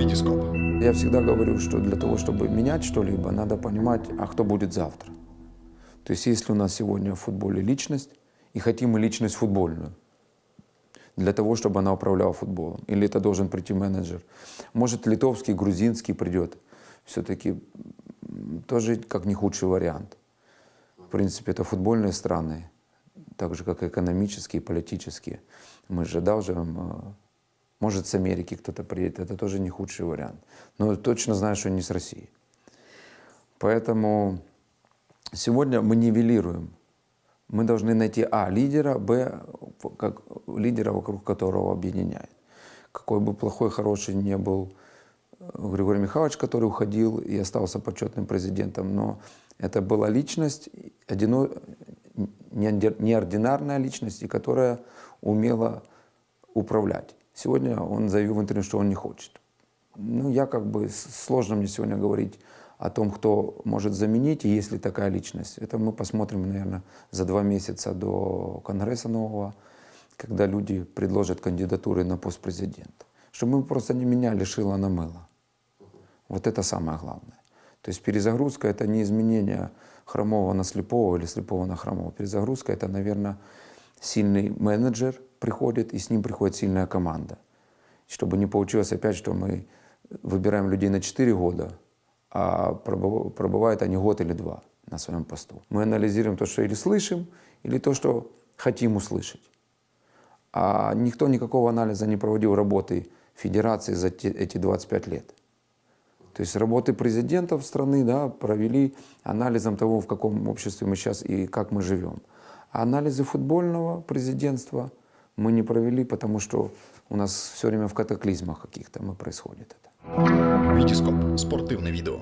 Витископ. Я всегда говорю, что для того, чтобы менять что-либо, надо понимать, а кто будет завтра. То есть если у нас сегодня в футболе личность, и хотим мы личность футбольную, для того, чтобы она управляла футболом, или это должен прийти менеджер. Может, литовский, грузинский придет. Все-таки тоже как не худший вариант. В принципе, это футбольные страны, так же, как и экономические, политические. Мы же должны может, с Америки кто-то приедет, это тоже не худший вариант. Но точно знаю, что не с России. Поэтому сегодня мы нивелируем. Мы должны найти, а, лидера, б, как лидера, вокруг которого объединяет. Какой бы плохой, хороший не был э, Григорий Михайлович, который уходил и остался почетным президентом, но это была личность, одино, неординарная личность, и которая умела управлять. Сегодня он заявил в интервью, что он не хочет. Ну, я как бы, сложно мне сегодня говорить о том, кто может заменить, и есть ли такая личность. Это мы посмотрим, наверное, за два месяца до Конгресса нового, когда люди предложат кандидатуры на пост президента. Чтобы мы просто не меняли шило на мыло. Вот это самое главное. То есть перезагрузка — это не изменение хромого на слепого или слепого на хромого. Перезагрузка — это, наверное, сильный менеджер — приходит, и с ним приходит сильная команда. Чтобы не получилось опять, что мы выбираем людей на 4 года, а пробывают они год или два на своем посту. Мы анализируем то, что или слышим, или то, что хотим услышать. А никто никакого анализа не проводил работы федерации за эти 25 лет. То есть работы президентов страны да, провели анализом того, в каком обществе мы сейчас и как мы живем. А анализы футбольного президентства мы не провели, потому что у нас все время в катаклизмах каких-то мы происходит это. Витископ. Спортивное видео.